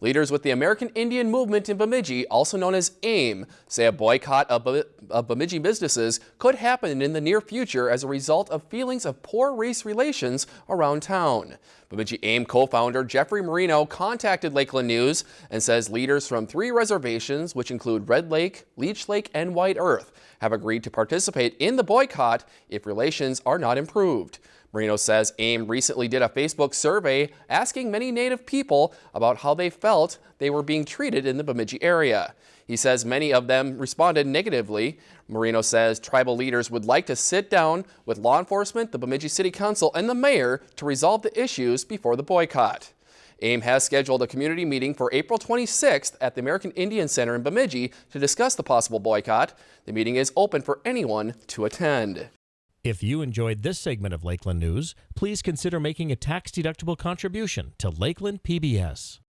Leaders with the American Indian Movement in Bemidji, also known as AIM, say a boycott of, Bemidji businesses could happen in the near future as a result of feelings of poor race relations around town. Bemidji AIM co-founder Jeffrey Marino contacted Lakeland News and says leaders from three reservations, which include Red Lake, Leech Lake, and White Earth, have agreed to participate in the boycott if relations are not improved. Marino says AIM recently did a Facebook survey asking many Native people about how they felt they were being treated in the Bemidji area. He says many of them responded negatively. Marino says tribal leaders would like to sit down with law enforcement, the Bemidji City Council, and the mayor to resolve the issues before the boycott. AIM has scheduled a community meeting for April 26th at the American Indian Center in Bemidji to discuss the possible boycott. The meeting is open for anyone to attend. If you enjoyed this segment of Lakeland News, please consider making a tax-deductible contribution to Lakeland PBS.